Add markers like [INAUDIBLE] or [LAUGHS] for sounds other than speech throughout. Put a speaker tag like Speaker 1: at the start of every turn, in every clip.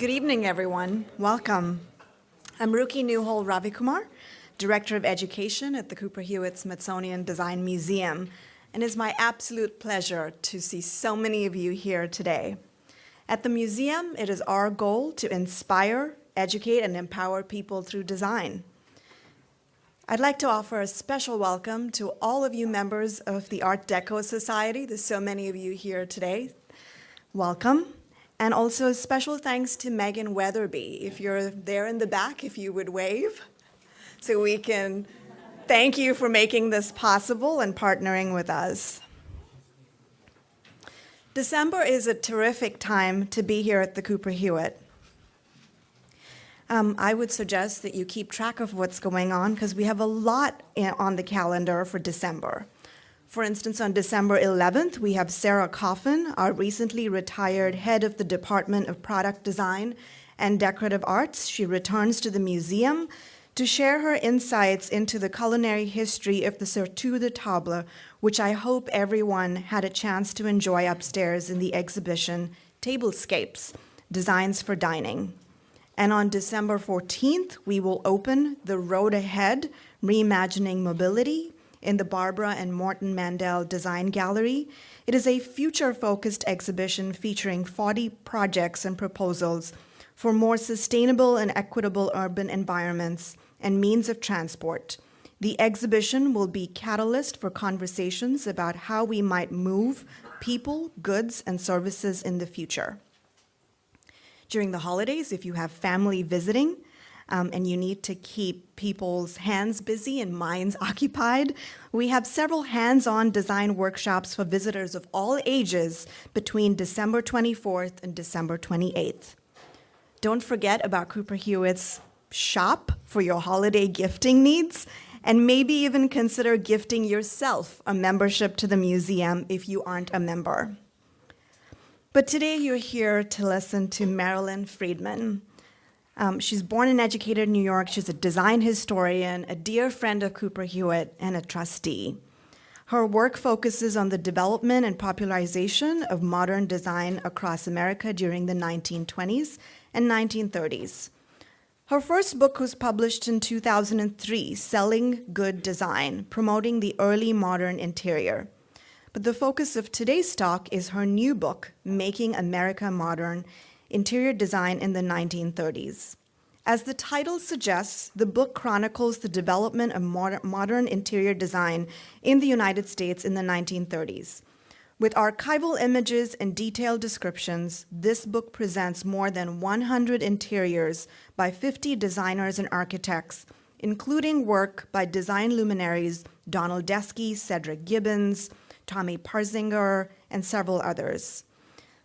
Speaker 1: Good evening, everyone. Welcome. I'm Ruki Neuhold-Ravikumar, Director of Education at the Cooper Hewitt Smithsonian Design Museum, and it's my absolute pleasure to see so many of you here today. At the museum, it is our goal to inspire, educate, and empower people through design. I'd like to offer a special welcome to all of you members of the Art Deco Society. There's so many of you here today. Welcome. And also a special thanks to Megan Weatherby. If you're there in the back, if you would wave, so we can thank you for making this possible and partnering with us. December is a terrific time to be here at the Cooper Hewitt. Um, I would suggest that you keep track of what's going on because we have a lot on the calendar for December. For instance, on December 11th, we have Sarah Coffin, our recently retired head of the Department of Product Design and Decorative Arts. She returns to the museum to share her insights into the culinary history of the Surtout de Table, which I hope everyone had a chance to enjoy upstairs in the exhibition Tablescapes, Designs for Dining. And on December 14th, we will open The Road Ahead, Reimagining Mobility, in the Barbara and Morton Mandel Design Gallery. It is a future-focused exhibition featuring 40 projects and proposals for more sustainable and equitable urban environments and means of transport. The exhibition will be catalyst for conversations about how we might move people, goods, and services in the future. During the holidays, if you have family visiting, um, and you need to keep people's hands busy and minds [LAUGHS] occupied. We have several hands-on design workshops for visitors of all ages between December 24th and December 28th. Don't forget about Cooper Hewitt's shop for your holiday gifting needs, and maybe even consider gifting yourself a membership to the museum if you aren't a member. But today you're here to listen to Marilyn Friedman, um, she's born and educated in New York. She's a design historian, a dear friend of Cooper Hewitt, and a trustee. Her work focuses on the development and popularization of modern design across America during the 1920s and 1930s. Her first book was published in 2003, Selling Good Design, promoting the early modern interior. But the focus of today's talk is her new book, Making America Modern, Interior Design in the 1930s. As the title suggests, the book chronicles the development of modern interior design in the United States in the 1930s. With archival images and detailed descriptions, this book presents more than 100 interiors by 50 designers and architects, including work by design luminaries Donald Deskey, Cedric Gibbons, Tommi Parzinger, and several others.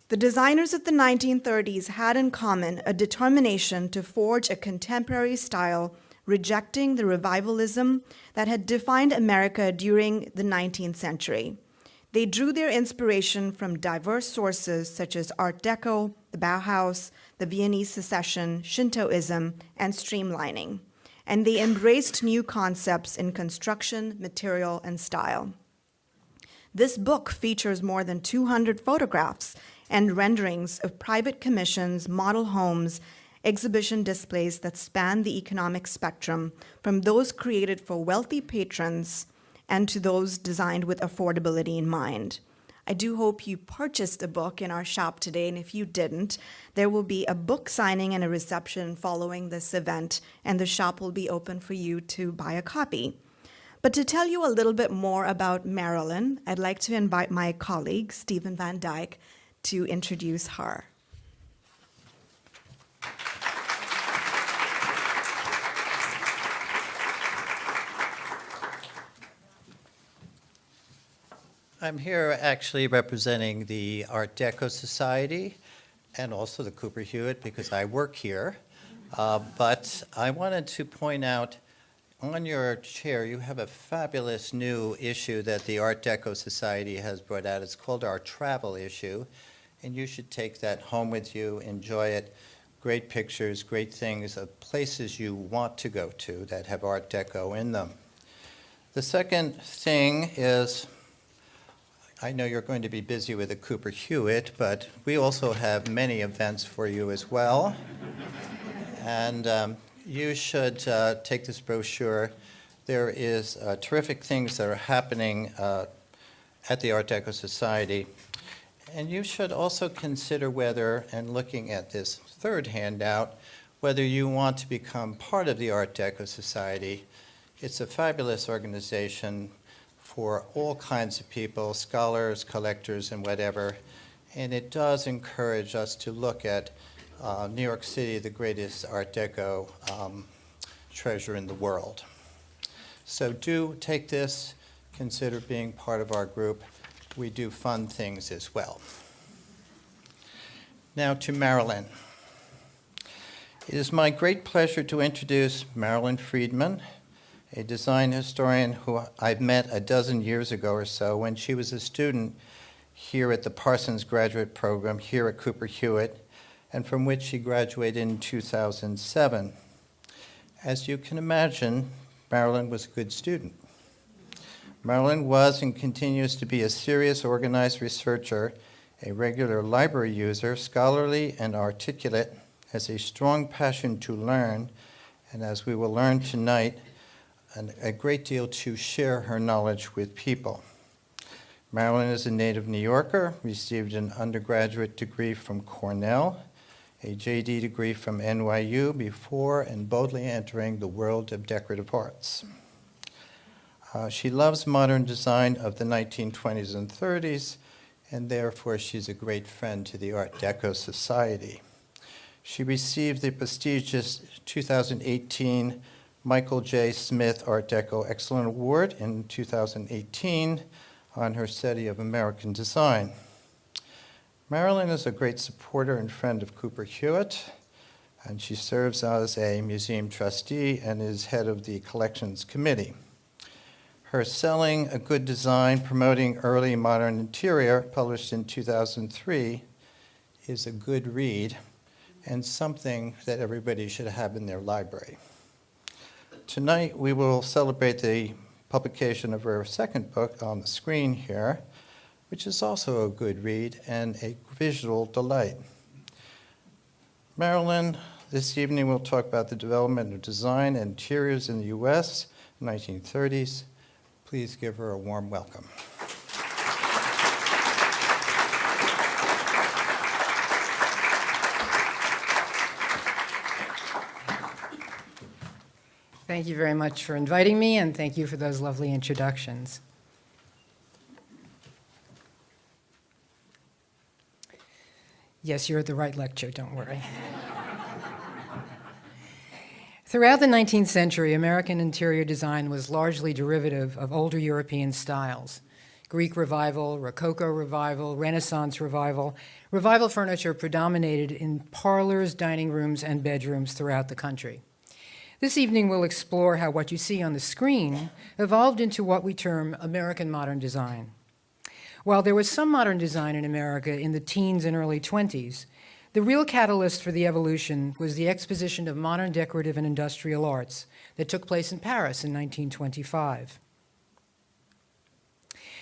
Speaker 1: The designers of the 1930s had in common a determination to forge a contemporary style, rejecting the revivalism that had defined America during the 19th century. They drew their inspiration from diverse sources such as Art Deco, the Bauhaus, the Viennese Secession, Shintoism, and streamlining. And they embraced new concepts in construction, material, and style. This book features more than 200 photographs and renderings of private commissions, model homes, exhibition displays that span the economic spectrum, from those created for wealthy patrons and to those designed with affordability in mind. I do hope you purchased a book in our shop today, and if you didn't, there will be a book signing and a reception following this event, and the shop will be open for you to buy a copy. But to tell you a little bit more about Marilyn, I'd like to invite my colleague, Stephen Van Dyk, to introduce her.
Speaker 2: I'm here actually representing the Art Deco Society and also the Cooper Hewitt because I work here. Uh, but I wanted to point out on your chair you have a fabulous new issue that the Art Deco Society has brought out. It's called our travel issue and you should take that home with you, enjoy it. Great pictures, great things of places you want to go to that have Art Deco in them. The second thing is I know you're going to be busy with the Cooper Hewitt, but we also have many events for you as well. And um, you should uh, take this brochure. There is uh, terrific things that are happening uh, at the Art Deco Society. And you should also consider whether, and looking at this third handout, whether you want to become part of the Art Deco Society. It's a fabulous organization for all kinds of people, scholars, collectors, and whatever. And it does encourage us to look at uh, New York City, the greatest Art Deco um, treasure in the world. So do take this, consider being part of our group. We do fun things as well. Now to Marilyn. It is my great pleasure to introduce Marilyn Friedman, a design historian who I've met a dozen years ago or so when she was a student here at the Parsons Graduate Program here at Cooper Hewitt, and from which she graduated in 2007. As you can imagine, Marilyn was a good student. Marilyn was and continues to be a serious, organized researcher, a regular library user, scholarly and articulate, has a strong passion to learn, and as we will learn tonight, an, a great deal to share her knowledge with people. Marilyn is a native New Yorker, received an undergraduate degree from Cornell, a JD degree from NYU before and boldly entering the world of decorative arts. Uh, she loves modern design of the 1920s and 30s, and therefore she's a great friend to the Art Deco Society. She received the prestigious 2018 Michael J. Smith Art Deco Excellent Award in 2018 on her study of American design. Marilyn is a great supporter and friend of Cooper Hewitt, and she serves as a museum trustee and is head of the collections committee. Her Selling a Good Design, Promoting Early Modern Interior, published in 2003, is a good read and something that everybody should have in their library. Tonight, we will celebrate the publication of her second book on the screen here, which is also a good read and a visual delight. Marilyn, this evening we'll talk about the development of design and interiors in the U.S. 1930s. Please give her a warm welcome.
Speaker 3: Thank you very much for inviting me, and thank you for those lovely introductions. Yes, you're at the right lecture, don't worry. Throughout the 19th century, American interior design was largely derivative of older European styles. Greek revival, Rococo revival, Renaissance revival. Revival furniture predominated in parlors, dining rooms, and bedrooms throughout the country. This evening we'll explore how what you see on the screen evolved into what we term American modern design. While there was some modern design in America in the teens and early 20s, the real catalyst for the evolution was the Exposition of Modern Decorative and Industrial Arts that took place in Paris in 1925.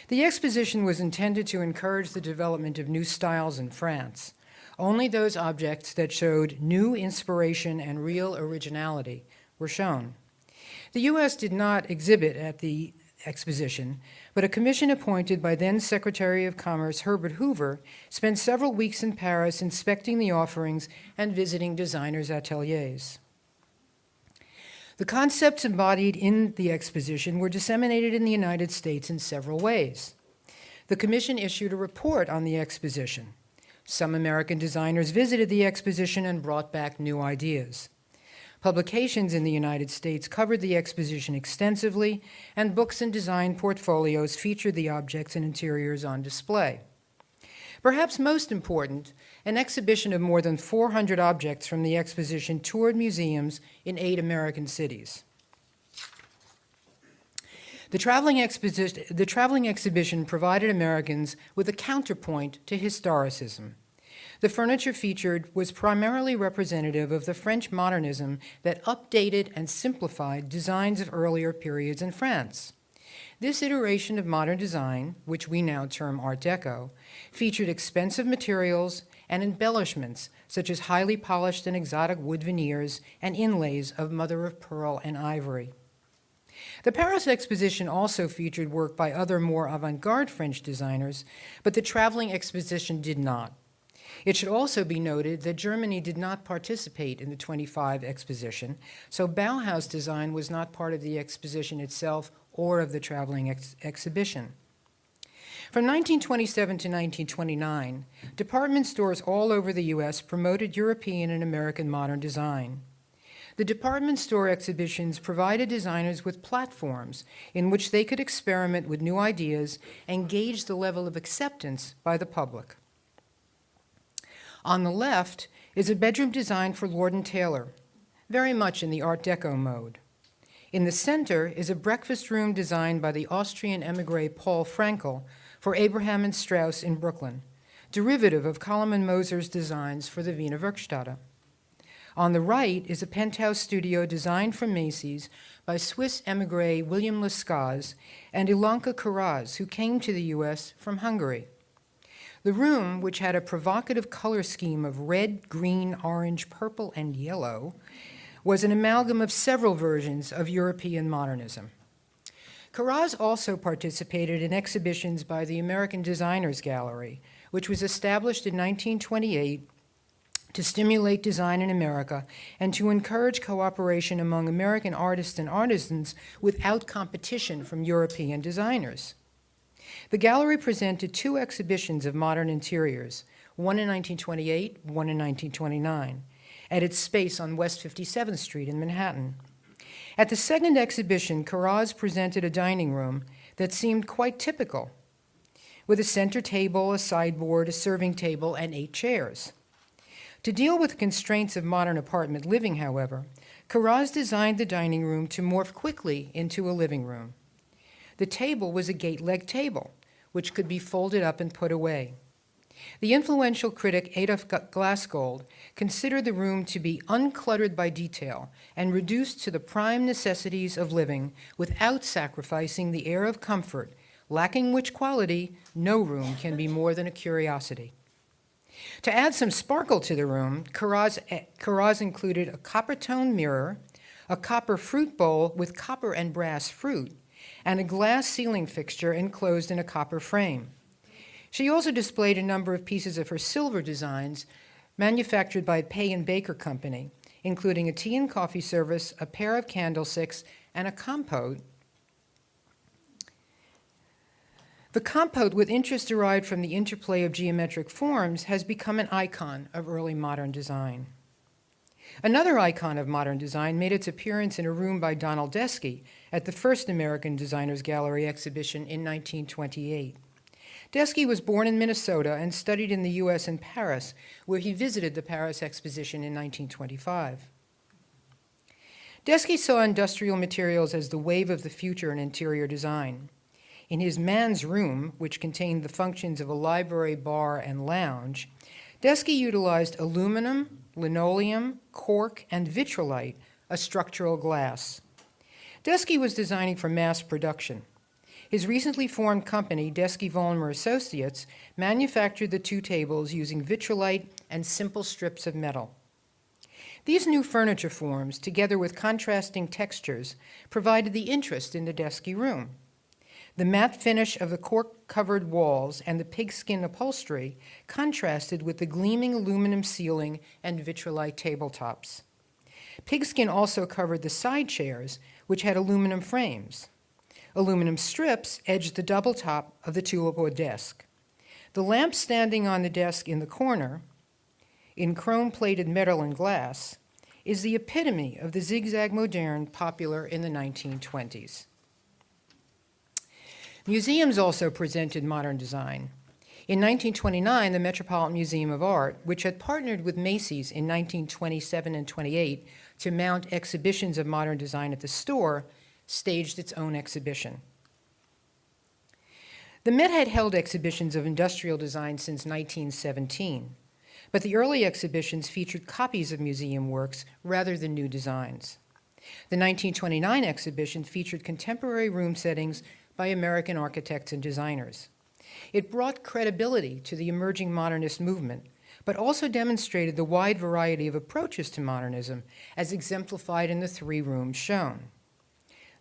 Speaker 3: The exposition was intended to encourage the development of new styles in France. Only those objects that showed new inspiration and real originality were shown. The U.S. did not exhibit at the exposition, but a commission appointed by then Secretary of Commerce Herbert Hoover spent several weeks in Paris inspecting the offerings and visiting designers' ateliers. The concepts embodied in the exposition were disseminated in the United States in several ways. The commission issued a report on the exposition. Some American designers visited the exposition and brought back new ideas. Publications in the United States covered the exposition extensively, and books and design portfolios featured the objects and interiors on display. Perhaps most important, an exhibition of more than 400 objects from the exposition toured museums in eight American cities. The traveling, the traveling exhibition provided Americans with a counterpoint to historicism. The furniture featured was primarily representative of the French modernism that updated and simplified designs of earlier periods in France. This iteration of modern design, which we now term Art Deco, featured expensive materials and embellishments such as highly polished and exotic wood veneers and inlays of mother of pearl and ivory. The Paris exposition also featured work by other more avant-garde French designers, but the traveling exposition did not. It should also be noted that Germany did not participate in the 25 exposition, so Bauhaus design was not part of the exposition itself or of the traveling ex- exhibition. From 1927 to 1929, department stores all over the U.S. promoted European and American modern design. The department store exhibitions provided designers with platforms in which they could experiment with new ideas and gauge the level of acceptance by the public. On the left is a bedroom designed for Lord and Taylor, very much in the Art Deco mode. In the center is a breakfast room designed by the Austrian emigre Paul Frankl for Abraham and Straus in Brooklyn, derivative of Koloman Moser's designs for the Wiener Werkstätte. On the right is a penthouse studio designed for Macy's by Swiss emigre William Lescaze and Ilonka Karasz, who came to the U.S. from Hungary. The room, which had a provocative color scheme of red, green, orange, purple, and yellow, was an amalgam of several versions of European modernism. Karasz also participated in exhibitions by the American Designers Gallery, which was established in 1928 to stimulate design in America and to encourage cooperation among American artists and artisans without competition from European designers. The gallery presented two exhibitions of modern interiors, one in 1928, one in 1929, at its space on West 57th Street in Manhattan. At the second exhibition, Karasz presented a dining room that seemed quite typical, with a center table, a sideboard, a serving table, and eight chairs. To deal with the constraints of modern apartment living, however, Karasz designed the dining room to morph quickly into a living room. The table was a gate leg table, which could be folded up and put away. The influential critic Adolf Glassgold considered the room to be uncluttered by detail and reduced to the prime necessities of living without sacrificing the air of comfort, lacking which quality no room can be more than a curiosity. To add some sparkle to the room, Karasz, Karasz eh, included a copper tone mirror, a copper fruit bowl with copper and brass fruit, and a glass ceiling fixture enclosed in a copper frame. She also displayed a number of pieces of her silver designs manufactured by Paye and Baker Company, including a tea and coffee service, a pair of candlesticks, and a compote. The compote, with interest derived from the interplay of geometric forms, has become an icon of early modern design. Another icon of modern design made its appearance in a room by Donald Deskey at the first American Designers Gallery exhibition in 1928. Deskey was born in Minnesota and studied in the U.S. in Paris, where he visited the Paris Exposition in 1925. Deskey saw industrial materials as the wave of the future in interior design. In his man's room, which contained the functions of a library, bar, and lounge, Deskey utilized aluminum, linoleum, cork, and vitrolite, a structural glass. Deskey was designing for mass production. His recently formed company, Deskey Vollmer Associates, manufactured the two tables using vitrolite and simple strips of metal. These new furniture forms, together with contrasting textures, provided the interest in the Deskey room. The matte finish of the cork covered walls and the pigskin upholstery contrasted with the gleaming aluminum ceiling and vitrolite tabletops. Pigskin also covered the side chairs, which had aluminum frames. Aluminum strips edged the double top of the tulipwood desk. The lamp standing on the desk in the corner, in chrome plated metal and glass, is the epitome of the zigzag moderne popular in the 1920s. Museums also presented modern design. In 1929, the Metropolitan Museum of Art, which had partnered with Macy's in 1927 and 28 to mount exhibitions of modern design at the store, staged its own exhibition. The Met had held exhibitions of industrial design since 1917, but the early exhibitions featured copies of museum works rather than new designs. The 1929 exhibition featured contemporary room settings by American architects and designers. It brought credibility to the emerging modernist movement, but also demonstrated the wide variety of approaches to modernism, as exemplified in the three rooms shown.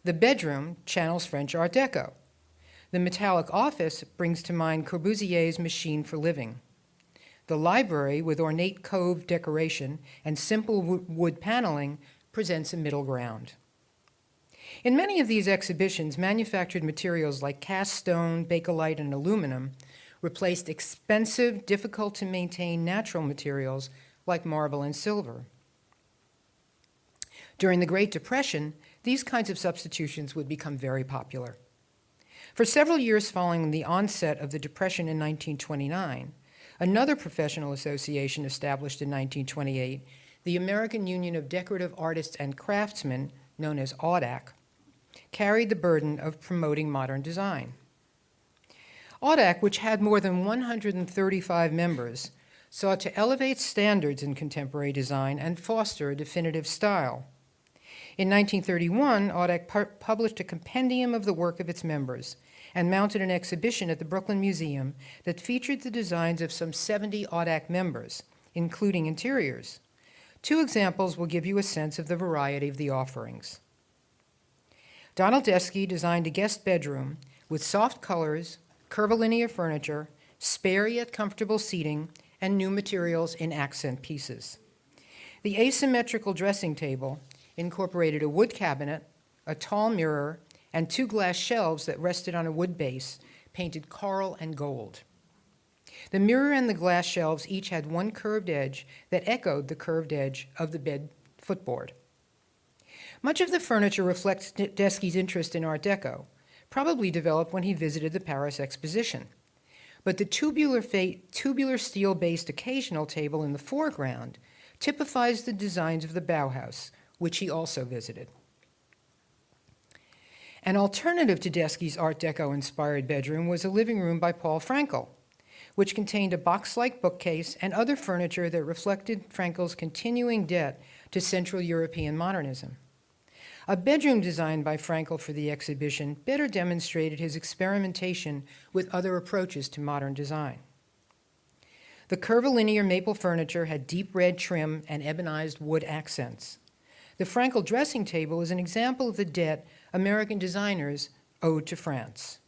Speaker 3: The bedroom channels French Art Deco. The metallic office brings to mind Corbusier's machine for living. The library, with ornate cove decoration and simple wood paneling, presents a middle ground. In many of these exhibitions, manufactured materials like cast stone, bakelite, and aluminum replaced expensive, difficult to maintain natural materials like marble and silver. During the Great Depression, these kinds of substitutions would become very popular. For several years following the onset of the Depression in 1929, another professional association established in 1928, the American Union of Decorative Artists and Craftsmen, known as AUDAC, carried the burden of promoting modern design. AUDAC, which had more than 135 members, sought to elevate standards in contemporary design and foster a definitive style. In 1931, AUDAC pu- published a compendium of the work of its members and mounted an exhibition at the Brooklyn Museum that featured the designs of some 70 AUDAC members, including interiors. Two examples will give you a sense of the variety of the offerings. Donald Deskey designed a guest bedroom with soft colors, curvilinear furniture, spare yet comfortable seating, and new materials in accent pieces. The asymmetrical dressing table incorporated a wood cabinet, a tall mirror, and two glass shelves that rested on a wood base, painted coral and gold. The mirror and the glass shelves each had one curved edge that echoed the curved edge of the bed footboard. Much of the furniture reflects D- Deskey's interest in Art Deco, probably developed when he visited the Paris Exposition. But the tubular, tubular steel based occasional table in the foreground typifies the designs of the Bauhaus, which he also visited. An alternative to Deskey's Art Deco inspired bedroom was a living room by Paul Frankl, which contained a box like bookcase and other furniture that reflected Frankl's continuing debt to Central European modernism. A bedroom designed by Frankl for the exhibition better demonstrated his experimentation with other approaches to modern design. The curvilinear maple furniture had deep red trim and ebonized wood accents. The Frankl dressing table is an example of the debt American designers owed to France.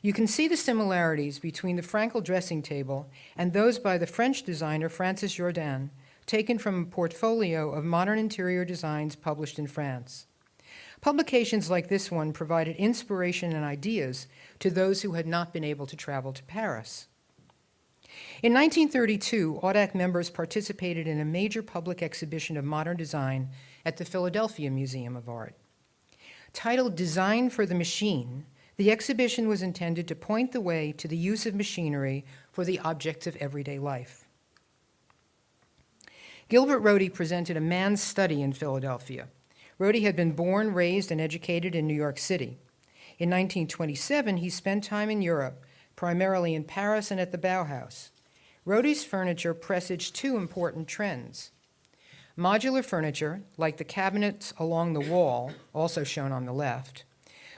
Speaker 3: You can see the similarities between the Frankl dressing table and those by the French designer Francis Jourdain, taken from a portfolio of modern interior designs published in France. Publications like this one provided inspiration and ideas to those who had not been able to travel to Paris. In 1932, AUDAC members participated in a major public exhibition of modern design at the Philadelphia Museum of Art. Titled Design for the Machine, the exhibition was intended to point the way to the use of machinery for the objects of everyday life. Gilbert Rohde presented a man's study in Philadelphia. Rohde had been born, raised, and educated in New York City. In 1927, he spent time in Europe, primarily in Paris and at the Bauhaus. Rohde's furniture presaged two important trends. Modular furniture, like the cabinets along the wall, also shown on the left,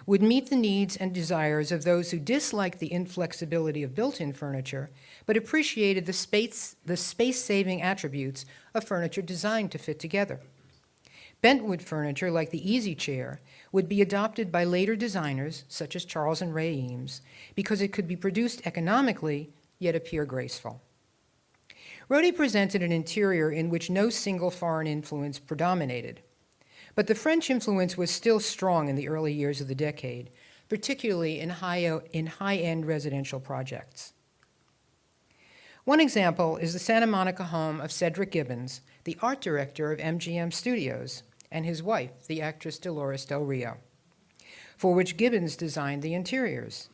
Speaker 3: would meet the needs and desires of those who disliked the inflexibility of built-in furniture, but appreciated the space, the space-saving attributes of furniture designed to fit together. Bentwood furniture, like the easy chair, would be adopted by later designers, such as Charles and Ray Eames, because it could be produced economically, yet appear graceful. Rohde presented an interior in which no single foreign influence predominated. But the French influence was still strong in the early years of the decade, particularly in high, in high-end residential projects. One example is the Santa Monica home of Cedric Gibbons, the art director of MGM Studios, and his wife, the actress Dolores Del Rio, for which Gibbons designed the interiors.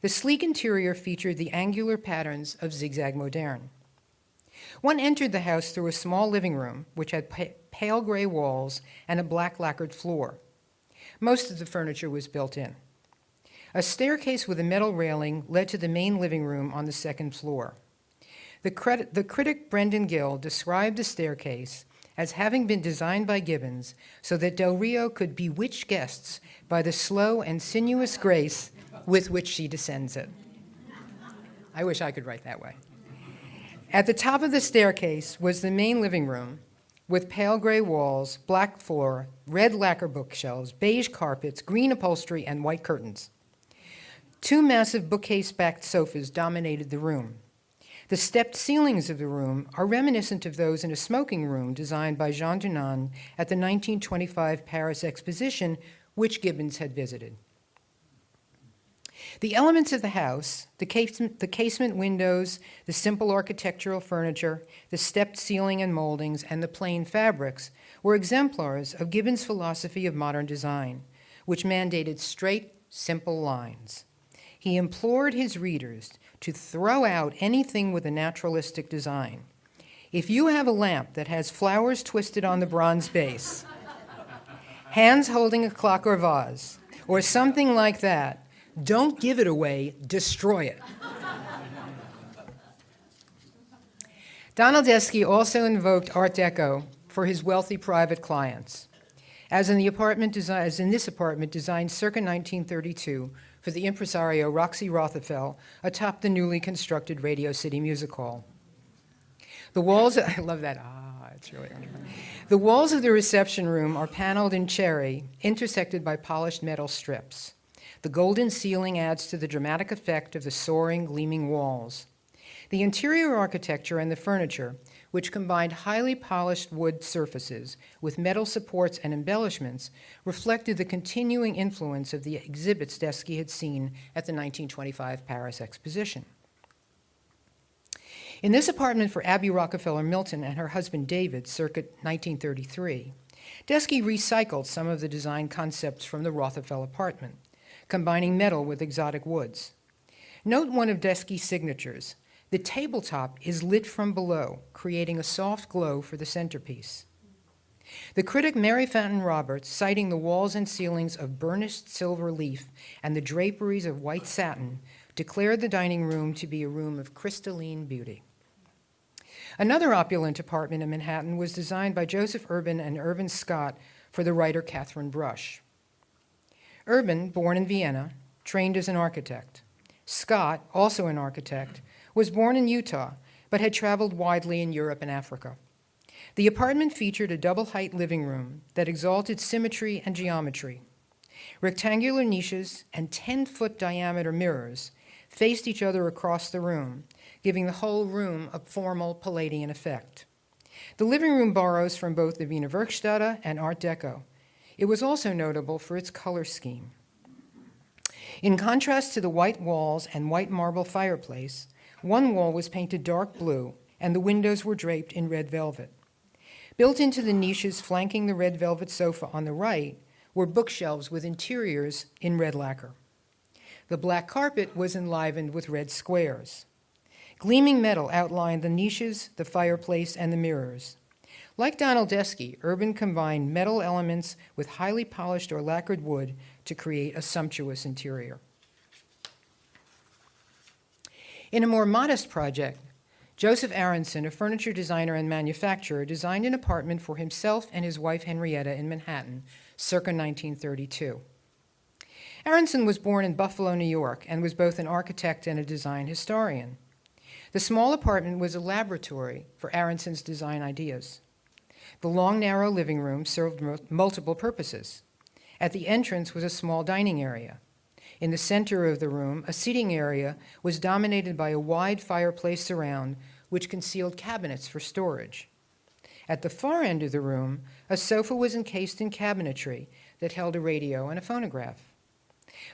Speaker 3: The sleek interior featured the angular patterns of Zigzag Moderne. One entered the house through a small living room, which had pale gray walls and a black lacquered floor. Most of the furniture was built in. A staircase with a metal railing led to the main living room on the second floor. The, credit, the critic Brendan Gill described the staircase as having been designed by Gibbons so that Del Rio could bewitch guests by the slow and sinuous grace with which she descends it. I wish I could write that way. At the top of the staircase was the main living room with pale gray walls, black floor, red lacquer bookshelves, beige carpets, green upholstery, and white curtains. Two massive bookcase backed sofas dominated the room. The stepped ceilings of the room are reminiscent of those in a smoking room designed by Jean Dunand at the 1925 Paris Exposition, which Gibbons had visited. The elements of the house, the casement, the casement windows, the simple architectural furniture, the stepped ceiling and moldings, and the plain fabrics were exemplars of Gibbons' philosophy of modern design, which mandated straight, simple lines. He implored his readers to throw out anything with a naturalistic design. If you have a lamp that has flowers twisted on the bronze base, hands holding a clock or vase, or something like that, don't give it away, destroy it. Donald Deskey also invoked Art Deco for his wealthy private clients, as in, the apartment desi- as in this apartment designed circa 1932 for the impresario Roxy Rothafel atop the newly constructed Radio City Music Hall. The walls, [LAUGHS] I love that, ah, it's really. The walls of the reception room are paneled in cherry, intersected by polished metal strips. The golden ceiling adds to the dramatic effect of the soaring, gleaming walls. The interior architecture and the furniture, which combined highly polished wood surfaces with metal supports and embellishments, reflected the continuing influence of the exhibits Deskey had seen at the 1925 Paris Exposition. In this apartment for Abby Rockefeller Milton and her husband David, circa 1933, Deskey recycled some of the design concepts from the Rothafel apartment, combining metal with exotic woods. Note one of Deskey's signatures. The tabletop is lit from below, creating a soft glow for the centerpiece. The critic Mary Fanton Roberts, citing the walls and ceilings of burnished silver leaf and the draperies of white satin, declared the dining room to be a room of crystalline beauty. Another opulent apartment in Manhattan was designed by Joseph Urban and Irvin Scott for the writer Katharine Brush. Urban, born in Vienna, trained as an architect. Scott, also an architect, was born in Utah, but had traveled widely in Europe and Africa. The apartment featured a double height living room that exalted symmetry and geometry. Rectangular niches and 10 foot diameter mirrors faced each other across the room, giving the whole room a formal Palladian effect. The living room borrows from both the Wiener Werkstätte and Art Deco. It was also notable for its color scheme. In contrast to the white walls and white marble fireplace, one wall was painted dark blue and the windows were draped in red velvet. Built into the niches flanking the red velvet sofa on the right were bookshelves with interiors in red lacquer. The black carpet was enlivened with red squares. Gleaming metal outlined the niches, the fireplace, and the mirrors. Like Donald Deskey, Urban combined metal elements with highly polished or lacquered wood to create a sumptuous interior. In a more modest project, Joseph Aronson, a furniture designer and manufacturer, designed an apartment for himself and his wife Henrietta in Manhattan, circa 1932. Aronson was born in Buffalo, New York, and was both an architect and a design historian. The small apartment was a laboratory for Aronson's design ideas. The long, narrow living room served multiple purposes. At the entrance was a small dining area. In the center of the room, a seating area was dominated by a wide fireplace surround, which concealed cabinets for storage. At the far end of the room, a sofa was encased in cabinetry that held a radio and a phonograph.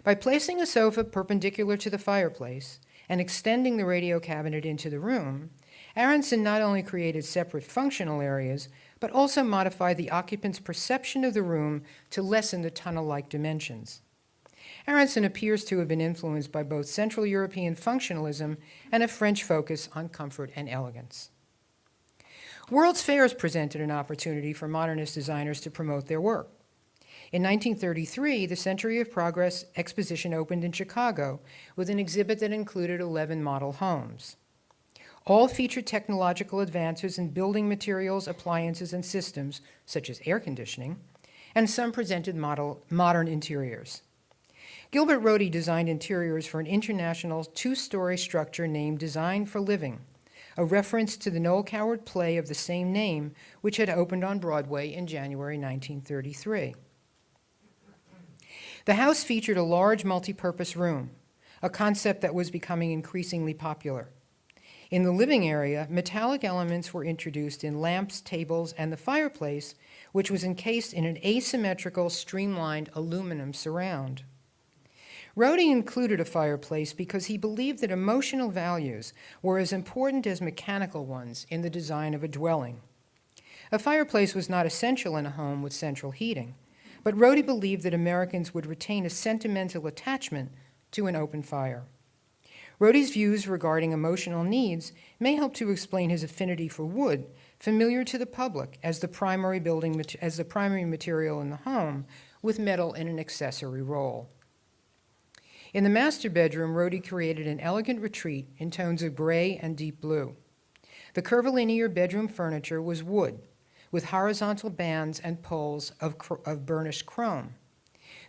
Speaker 3: By placing a sofa perpendicular to the fireplace and extending the radio cabinet into the room, Aronson not only created separate functional areas, but also modify the occupant's perception of the room to lessen the tunnel-like dimensions. Aronson appears to have been influenced by both Central European functionalism and a French focus on comfort and elegance. World's fairs presented an opportunity for modernist designers to promote their work. In 1933, the Century of Progress exposition opened in Chicago with an exhibit that included 11 model homes. All featured technological advances in building materials, appliances, and systems, such as air conditioning, and some presented model, modern interiors. Gilbert Rohde designed interiors for an international two-story structure named Design for Living, a reference to the Noel Coward play of the same name, which had opened on Broadway in January 1933. The house featured a large multipurpose room, a concept that was becoming increasingly popular. In the living area, metallic elements were introduced in lamps, tables, and the fireplace, which was encased in an asymmetrical, streamlined aluminum surround. Rohde included a fireplace because he believed that emotional values were as important as mechanical ones in the design of a dwelling. A fireplace was not essential in a home with central heating, but Rohde believed that Americans would retain a sentimental attachment to an open fire. Rohde's views regarding emotional needs may help to explain his affinity for wood, familiar to the public as the primary building as the primary material in the home, with metal in an accessory role. In the master bedroom, Rohde created an elegant retreat in tones of gray and deep blue. The curvilinear bedroom furniture was wood, with horizontal bands and poles of, of burnished chrome.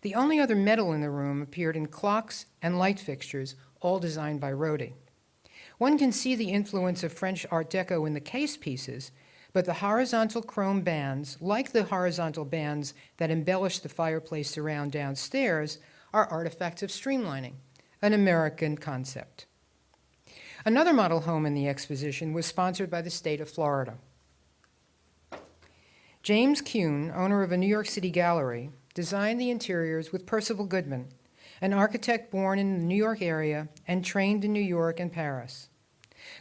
Speaker 3: The only other metal in the room appeared in clocks and light fixtures, all designed by Rohde. One can see the influence of French Art Deco in the case pieces, but the horizontal chrome bands, like the horizontal bands that embellish the fireplace surround downstairs, are artifacts of streamlining, an American concept. Another model home in the exposition was sponsored by the state of Florida. James Kuhn, owner of a New York City gallery, designed the interiors with Percival Goodman, an architect born in the New York area and trained in New York and Paris.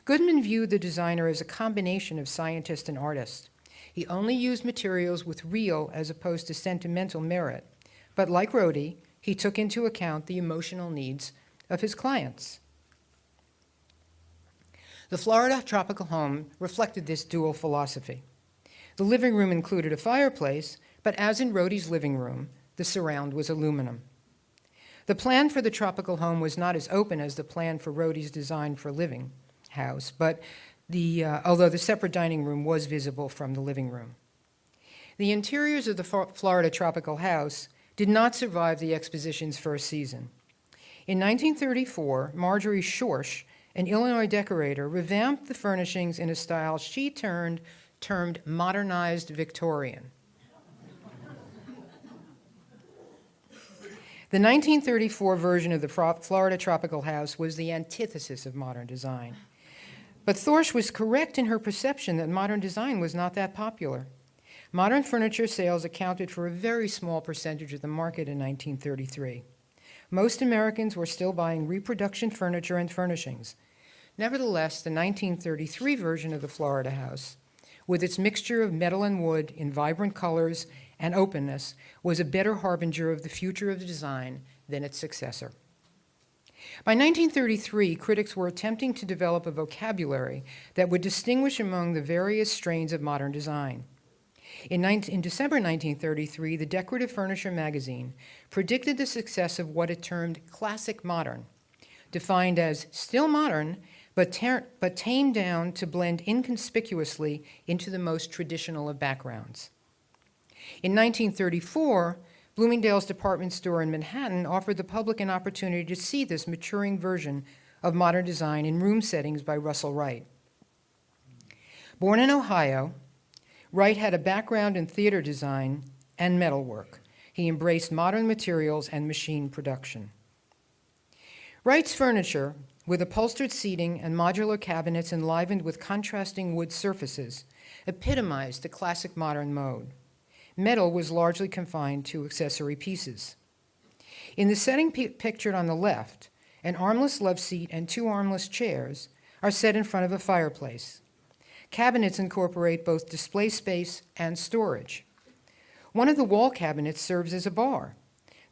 Speaker 3: Goodman viewed the designer as a combination of scientist and artist. He only used materials with real as opposed to sentimental merit, but like Rohde, he took into account the emotional needs of his clients. The Florida tropical home reflected this dual philosophy. The living room included a fireplace, but as in Rohde's living room, the surround was aluminum. The plan for the tropical home was not as open as the plan for Rohde's design for living house, but the, uh, although the separate dining room was visible from the living room. The interiors of the Florida tropical house did not survive the exposition's first season. In 1934, Marjorie Schorsch, an Illinois decorator, revamped the furnishings in a style she turned, termed modernized Victorian. The 1934 version of the Florida Tropical House was the antithesis of modern design. But Thorsch was correct in her perception that modern design was not that popular. Modern furniture sales accounted for a very small percentage of the market in 1933. Most Americans were still buying reproduction furniture and furnishings. Nevertheless, the 1933 version of the Florida House, with its mixture of metal and wood in vibrant colors and openness, was a better harbinger of the future of the design than its successor. By 1933, critics were attempting to develop a vocabulary that would distinguish among the various strains of modern design. In, 19, in, December 1933, the Decorative Furniture magazine predicted the success of what it termed classic modern, defined as still modern, but, but tamed down to blend inconspicuously into the most traditional of backgrounds. In 1934, Bloomingdale's department store in Manhattan offered the public an opportunity to see this maturing version of modern design in room settings by Russel Wright. Born in Ohio, Wright had a background in theater design and metalwork. He embraced modern materials and machine production. Wright's furniture, with upholstered seating and modular cabinets enlivened with contrasting wood surfaces, epitomized the classic modern mode metal was largely confined to accessory pieces. In the setting pictured on the left, an armless love seat and two armless chairs are set in front of a fireplace. Cabinets incorporate both display space and storage. One of the wall cabinets serves as a bar.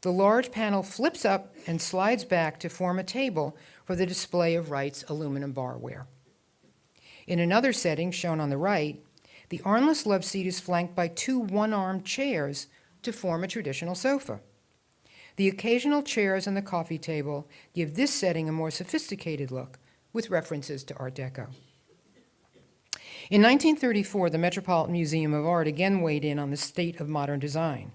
Speaker 3: The large panel flips up and slides back to form a table for the display of Wright's aluminum barware. In another setting, shown on the right, the armless love seat is flanked by two one armed chairs to form a traditional sofa. The occasional chairs and the coffee table give this setting a more sophisticated look with references to Art Deco. In 1934, the Metropolitan Museum of Art again weighed in on the state of modern design.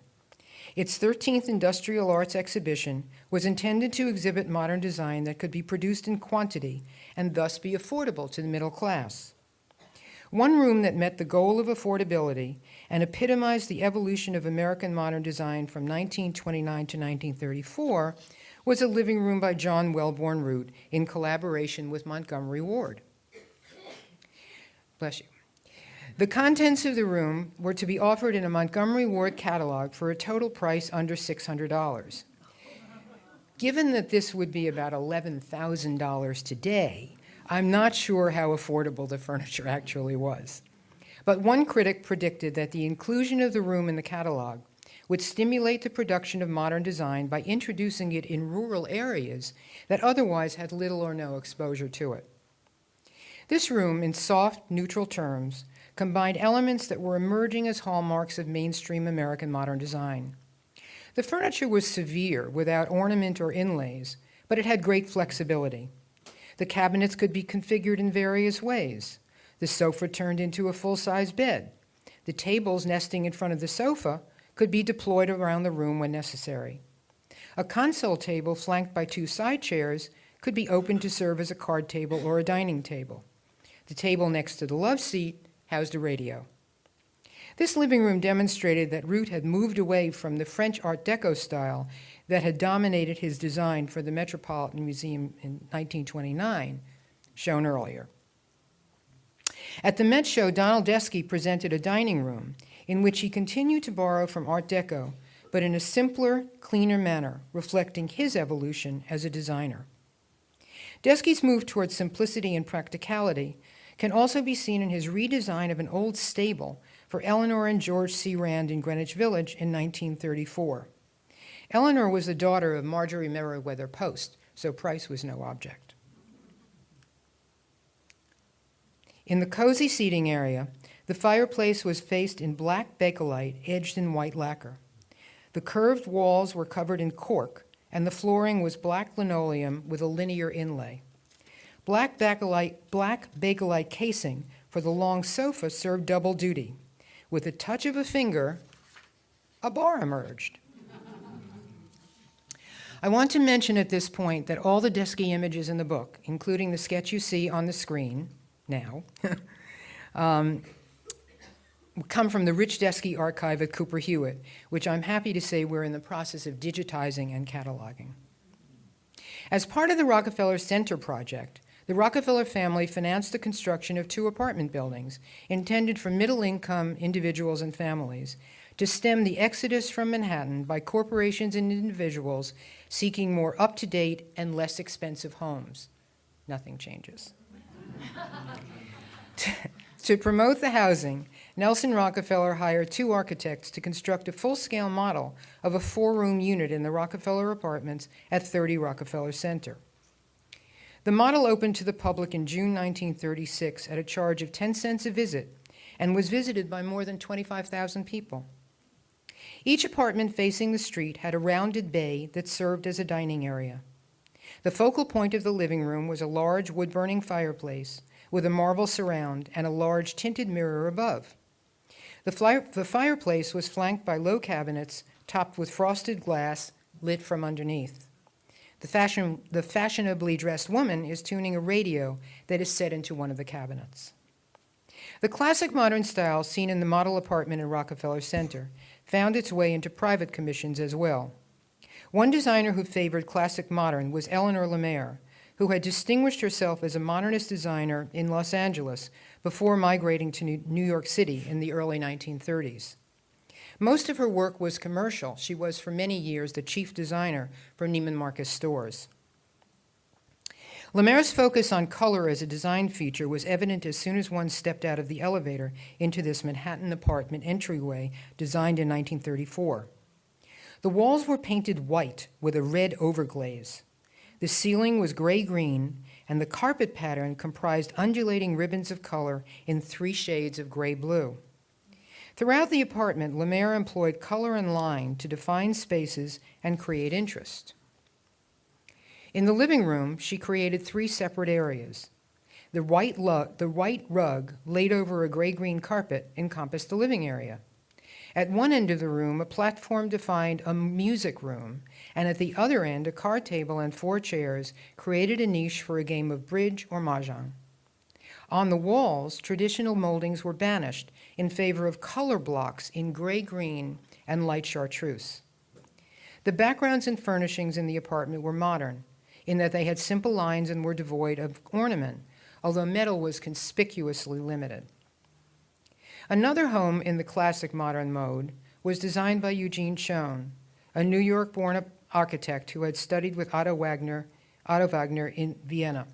Speaker 3: Its 13th Industrial Arts exhibition was intended to exhibit modern design that could be produced in quantity and thus be affordable to the middle class. One room that met the goal of affordability and epitomized the evolution of American modern design from 1929 to 1934 was a living room by John Wellborn Root in collaboration with Montgomery Ward. Bless you. The contents of the room were to be offered in a Montgomery Ward catalog for a total price under $600. Given that this would be about $11,000 today, I'm not sure how affordable the furniture actually was. But one critic predicted that the inclusion of the room in the catalog would stimulate the production of modern design by introducing it in rural areas that otherwise had little or no exposure to it. This room, in soft, neutral terms, combined elements that were emerging as hallmarks of mainstream American modern design. The furniture was severe, without ornament or inlays, but it had great flexibility. The cabinets could be configured in various ways. The sofa turned into a full-size bed. The tables nesting in front of the sofa could be deployed around the room when necessary. A console table flanked by two side chairs could be opened to serve as a card table or a dining table. The table next to the love seat housed a radio. This living room demonstrated that Root had moved away from the French Art Deco style that had dominated his design for the Metropolitan Museum in 1929, shown earlier. At the Met Show, Donald Deskey presented a dining room in which he continued to borrow from Art Deco, but in a simpler, cleaner manner, reflecting his evolution as a designer. Deskey's move towards simplicity and practicality can also be seen in his redesign of an old stable for Eleanor and George C. Rand in Greenwich Village in 1934. Eleanor was the daughter of Marjorie Merriweather Post, so price was no object. In the cozy seating area, the fireplace was faced in black bakelite edged in white lacquer. The curved walls were covered in cork, and the flooring was black linoleum with a linear inlay. Black bakelite, black bakelite casing for the long sofa served double duty. With a touch of a finger, a bar emerged. I want to mention at this point that all the Deskey images in the book, including the sketch you see on the screen now, [LAUGHS] um, come from the Rich Deskey archive at Cooper Hewitt, which I'm happy to say we're in the process of digitizing and cataloging. As part of the Rockefeller Center project, the Rockefeller family financed the construction of two apartment buildings intended for middle-income individuals and families to stem the exodus from Manhattan by corporations and individuals seeking more up-to-date and less expensive homes. Nothing changes. [LAUGHS] to promote the housing, Nelson Rockefeller hired two architects to construct a full-scale model of a four-room unit in the Rockefeller apartments at 30 Rockefeller Center. The model opened to the public in June 1936 at a charge of 10 cents a visit and was visited by more than 25,000 people. Each apartment facing the street had a rounded bay that served as a dining area. The focal point of the living room was a large wood-burning fireplace with a marble surround and a large tinted mirror above. The, the fireplace was flanked by low cabinets topped with frosted glass lit from underneath. The, fashion, the fashionably dressed woman is tuning a radio that is set into one of the cabinets. The classic modern style seen in the model apartment in Rockefeller Center found its way into private commissions as well. One designer who favored classic modern was Eleanor Lemaire, who had distinguished herself as a modernist designer in Los Angeles before migrating to New York City in the early 1930s. Most of her work was commercial. She was for many years the chief designer for Neiman Marcus stores. Lemaire's focus on color as a design feature was evident as soon as one stepped out of the elevator into this Manhattan apartment entryway designed in 1934. The walls were painted white with a red overglaze. The ceiling was gray-green, and the carpet pattern comprised undulating ribbons of color in three shades of gray-blue. Throughout the apartment, Lemaire employed color and line to define spaces and create interest. In the living room, she created three separate areas. The white, the white rug laid over a gray-green carpet encompassed the living area. At one end of the room, a platform defined a music room, and at the other end, a card table and four chairs created a niche for a game of bridge or mahjong. On the walls, traditional moldings were banished in favor of color blocks in gray-green and light chartreuse. The backgrounds and furnishings in the apartment were modern, in that they had simple lines and were devoid of ornament, although metal was conspicuously limited. Another home in the classic modern mode was designed by Eugene Schoen, a New York-born architect who had studied with Otto Wagner, Otto Wagner in Vienna.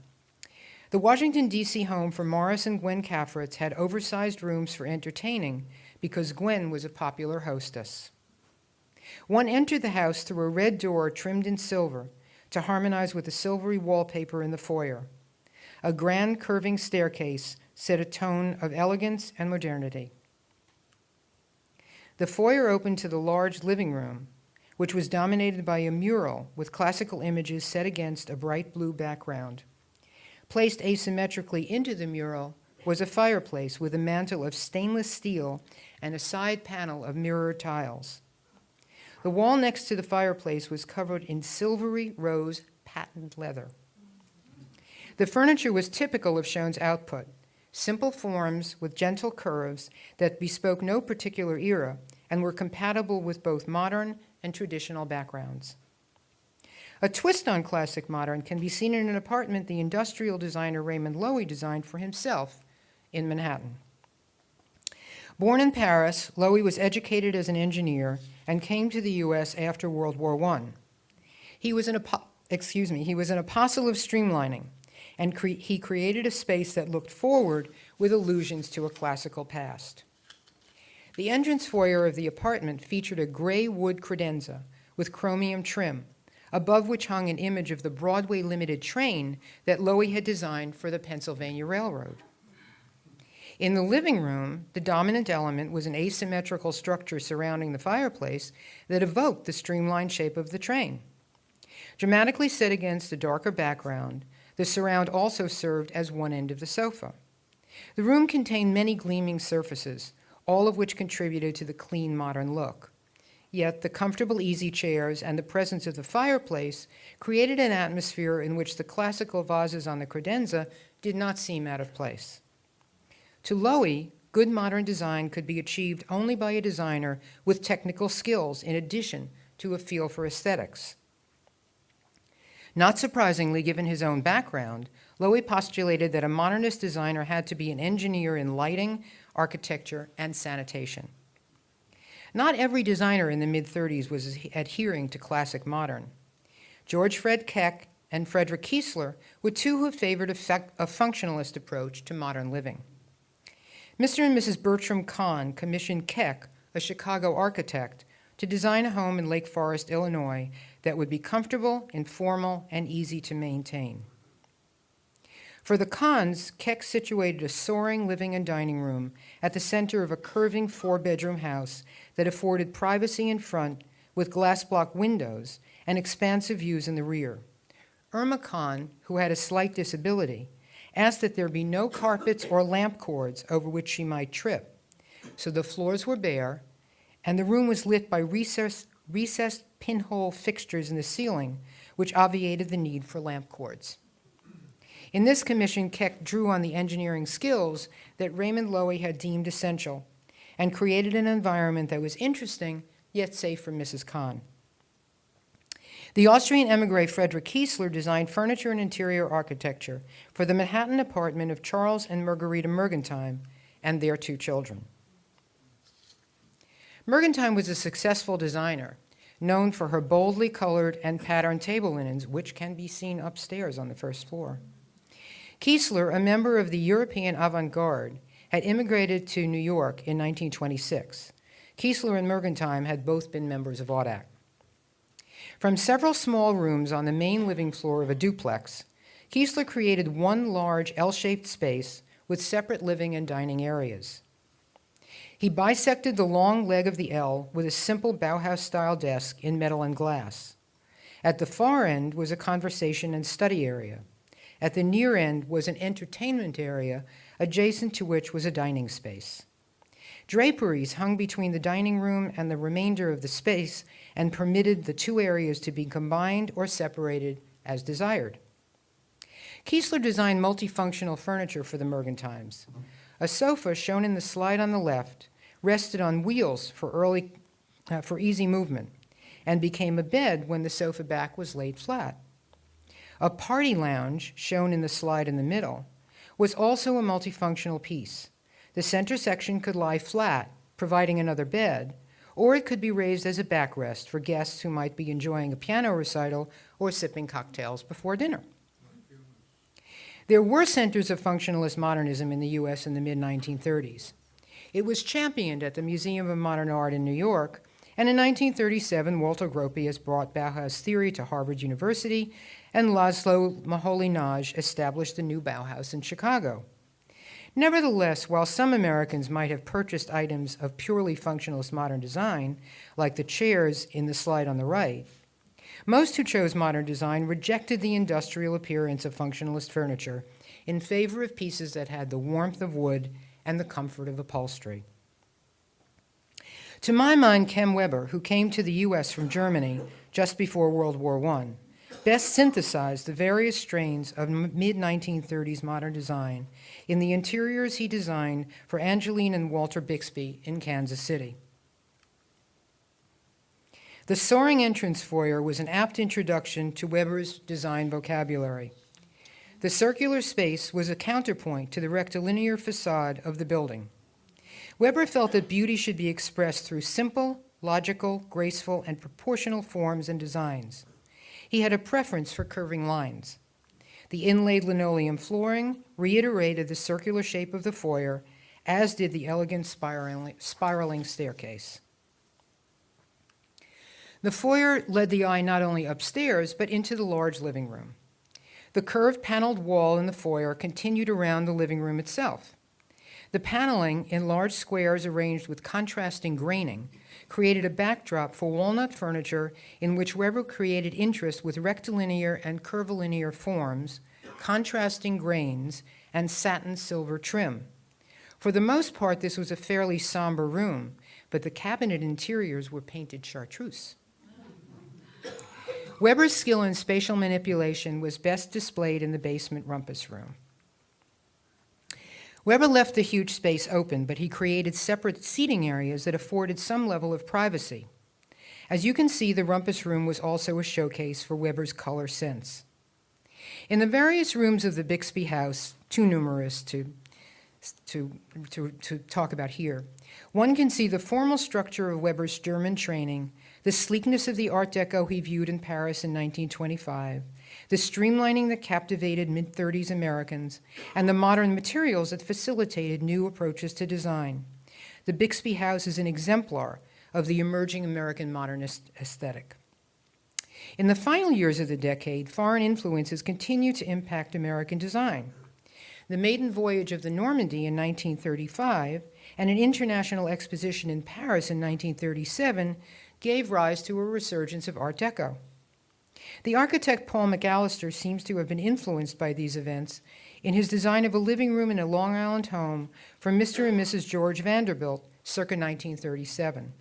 Speaker 3: The Washington, D.C. home for Morris and Gwen Cafritz had oversized rooms for entertaining because Gwen was a popular hostess. One entered the house through a red door trimmed in silver to harmonize with the silvery wallpaper in the foyer. A grand curving staircase set a tone of elegance and modernity. The foyer opened to the large living room, which was dominated by a mural with classical images set against a bright blue background. Placed asymmetrically into the mural was a fireplace with a mantel of stainless steel and a side panel of mirror tiles. The wall next to the fireplace was covered in silvery rose patent leather. The furniture was typical of Schoen's output, simple forms with gentle curves that bespoke no particular era and were compatible with both modern and traditional backgrounds. A twist on classic modern can be seen in an apartment the industrial designer Raymond Loewy designed for himself in Manhattan. Born in Paris, Loewy was educated as an engineer and came to the U.S. after World War I. He was an, excuse me, he was an apostle of streamlining, and cre he created a space that looked forward with allusions to a classical past. The entrance foyer of the apartment featured a gray wood credenza with chromium trim, above which hung an image of the Broadway Limited train that Loewy had designed for the Pennsylvania Railroad. In the living room, the dominant element was an asymmetrical structure surrounding the fireplace that evoked the streamlined shape of the train. Dramatically set against a darker background, the surround also served as one end of the sofa. The room contained many gleaming surfaces, all of which contributed to the clean modern look. Yet the comfortable easy chairs and the presence of the fireplace created an atmosphere in which the classical vases on the credenza did not seem out of place. To Loewy, good modern design could be achieved only by a designer with technical skills in addition to a feel for aesthetics. Not surprisingly, given his own background, Loewy postulated that a modernist designer had to be an engineer in lighting, architecture, and sanitation. Not every designer in the mid-30s was adhering to classic modern. George Fred Keck and Frederick Kiesler were two who favored a, a functionalist approach to modern living. Mr. and Mrs. Bertram Kahn commissioned Keck, a Chicago architect, to design a home in Lake Forest, Illinois that would be comfortable, informal, and easy to maintain. For the Kahns, Keck situated a soaring living and dining room at the center of a curving four-bedroom house that afforded privacy in front with glass block windows and expansive views in the rear. Irma Kahn, who had a slight disability, asked that there be no carpets or lamp cords over which she might trip. So the floors were bare, and the room was lit by recessed, recessed pinhole fixtures in the ceiling, which obviated the need for lamp cords. In this commission, Keck drew on the engineering skills that Raymond Loewy had deemed essential and created an environment that was interesting yet safe for Mrs. Kahn. The Austrian emigre Frederick Kiesler designed furniture and interior architecture for the Manhattan apartment of Charles and Margarita Mergentime and their two children. Mergentime was a successful designer, known for her boldly colored and patterned table linens, which can be seen upstairs on the first floor. Kiesler, a member of the European avant-garde, had immigrated to New York in 1926. Kiesler and Mergentime had both been members of Audac. From several small rooms on the main living floor of a duplex, Kiesler created one large L-shaped space with separate living and dining areas. He bisected the long leg of the L with a simple Bauhaus-style desk in metal and glass. At the far end was a conversation and study area. At the near end was an entertainment area, adjacent to which was a dining space. Draperies hung between the dining room and the remainder of the space and permitted the two areas to be combined or separated as desired. Kiesler designed multifunctional furniture for the Mergentimes. A sofa, shown in the slide on the left, rested on wheels for, early, uh, for easy movement and became a bed when the sofa back was laid flat. A party lounge, shown in the slide in the middle, was also a multifunctional piece. The center section could lie flat, providing another bed, or it could be raised as a backrest for guests who might be enjoying a piano recital or sipping cocktails before dinner. There were centers of functionalist modernism in the U.S. in the mid 1930s. It was championed at the Museum of Modern Art in New York, and in 1937, Walter Gropius brought Bauhaus theory to Harvard University, and Laszlo Moholy-Nagy established the new Bauhaus in Chicago. Nevertheless, while some Americans might have purchased items of purely functionalist modern design, like the chairs in the slide on the right, most who chose modern design rejected the industrial appearance of functionalist furniture in favor of pieces that had the warmth of wood and the comfort of upholstery. To my mind, Kem Weber, who came to the U.S. from Germany just before World War I, best synthesized the various strains of mid 1930s modern design in the interiors he designed for Angeline and Walter Bixby in Kansas City. The soaring entrance foyer was an apt introduction to Weber's design vocabulary. The circular space was a counterpoint to the rectilinear facade of the building. Weber felt that beauty should be expressed through simple, logical, graceful, and proportional forms and designs. He had a preference for curving lines. The inlaid linoleum flooring reiterated the circular shape of the foyer, as did the elegant spiraling, staircase. The foyer led the eye not only upstairs, but into the large living room. The curved paneled wall in the foyer continued around the living room itself. The paneling, in large squares arranged with contrasting graining, created a backdrop for walnut furniture in which Weber created interest with rectilinear and curvilinear forms, contrasting grains, and satin silver trim. For the most part, this was a fairly somber room, but the cabinet interiors were painted chartreuse. Weber's skill in spatial manipulation was best displayed in the basement rumpus room. Weber left the huge space open, but he created separate seating areas that afforded some level of privacy. As you can see, the rumpus room was also a showcase for Weber's color sense. In the various rooms of the Bixby house, too numerous to, to, to, to talk about here, one can see the formal structure of Weber's German training the sleekness of the Art Deco he viewed in Paris in 1925, the streamlining that captivated mid 30s Americans, and the modern materials that facilitated new approaches to design. The Bixby House is an exemplar of the emerging American modernist aesthetic. In the final years of the decade, foreign influences continued to impact American design. The maiden voyage of the Normandie in 1935 and an international exposition in Paris in 1937 gave rise to a resurgence of Art Deco. The architect Paul McAllister seems to have been influenced by these events in his design of a living room in a Long Island home for Mr. and Mrs. George Vanderbilt circa 1937.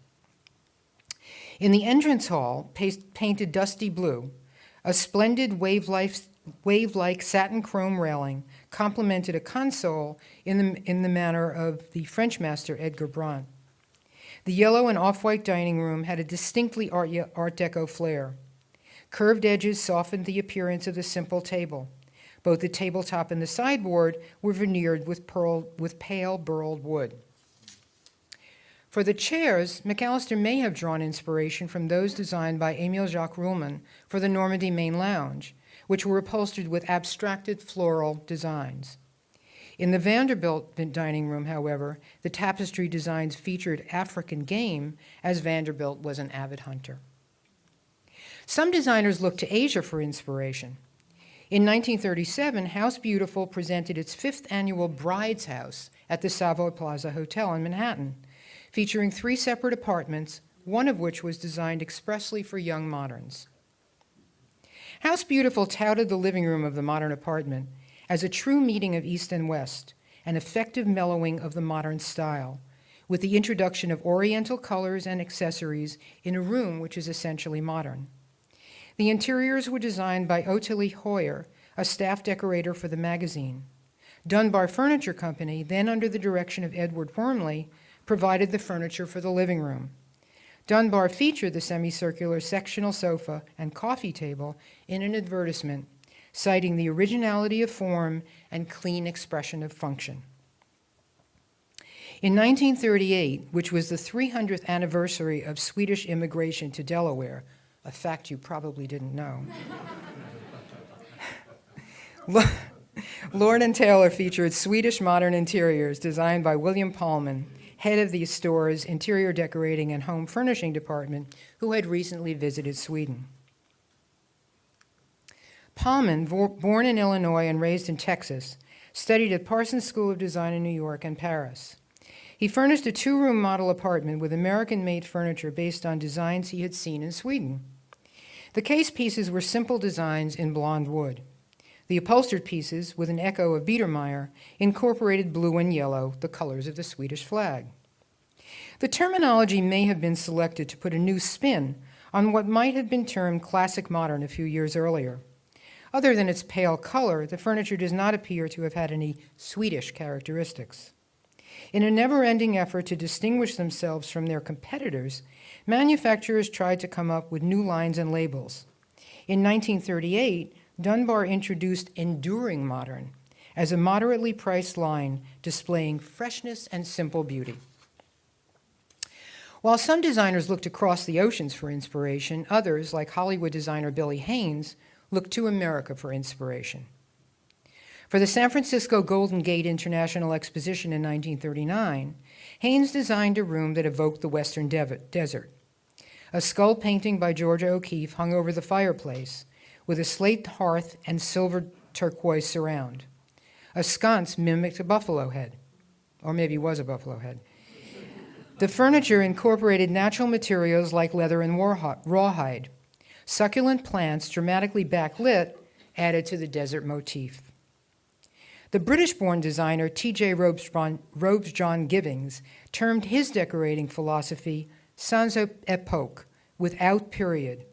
Speaker 3: In the entrance hall, painted dusty blue, a splendid wave-like satin chrome railing complemented a console in the, in the manner of the French master Edgar Brandt. The yellow and off-white dining room had a distinctly Art, Art Deco flair. Curved edges softened the appearance of the simple table. Both the tabletop and the sideboard were veneered with, pearl, with pale burled wood. For the chairs, McAllister may have drawn inspiration from those designed by Emil Jacques Ruhlmann for the Normandie main lounge, which were upholstered with abstracted floral designs. In the Vanderbilt dining room, however, the tapestry designs featured African game, as Vanderbilt was an avid hunter. Some designers looked to Asia for inspiration. In 1937, House Beautiful presented its fifth annual Bride's House at the Savoy Plaza Hotel in Manhattan, featuring three separate apartments, one of which was designed expressly for young moderns. House Beautiful touted the living room of the modern apartment as a true meeting of East and West, an effective mellowing of the modern style, with the introduction of oriental colors and accessories in a room which is essentially modern. The interiors were designed by Ottilie Hoyer, a staff decorator for the magazine. Dunbar Furniture Company, then under the direction of Edward Wormley, provided the furniture for the living room. Dunbar featured the semicircular sectional sofa and coffee table in an advertisement, citing the originality of form and clean expression of function. In 1938, which was the 300th anniversary of Swedish immigration to Delaware, a fact you probably didn't know, [LAUGHS] Lo- Lord and Taylor featured Swedish modern interiors designed by William Pahlmann, head of the store's interior decorating and home furnishing department, who had recently visited Sweden. Pahlmann, born in Illinois and raised in Texas, studied at Parsons School of Design in New York and Paris. He furnished a two room model apartment with American made furniture based on designs he had seen in Sweden. The case pieces were simple designs in blonde wood. The upholstered pieces, with an echo of Biedermeier, incorporated blue and yellow, the colors of the Swedish flag. The terminology may have been selected to put a new spin on what might have been termed classic modern a few years earlier. Other than its pale color, the furniture does not appear to have had any Swedish characteristics. In a never ending effort to distinguish themselves from their competitors, manufacturers tried to come up with new lines and labels. In 1938, Dunbar introduced Enduring Modern as a moderately priced line displaying freshness and simple beauty. While some designers looked across the oceans for inspiration, others, like Hollywood designer Billy Haines, looked to America for inspiration. For the San Francisco Golden Gate International Exposition in 1939, Haines designed a room that evoked the Western desert. A skull painting by Georgia O'Keeffe hung over the fireplace, with a slate hearth and silver turquoise surround. A sconce mimicked a buffalo head, or maybe was a buffalo head. The furniture incorporated natural materials like leather and rawhide. Succulent plants, dramatically backlit, added to the desert motif. The British born designer T.J. Robes- Robsjohn-Gibbings termed his decorating philosophy sans epoque, without period.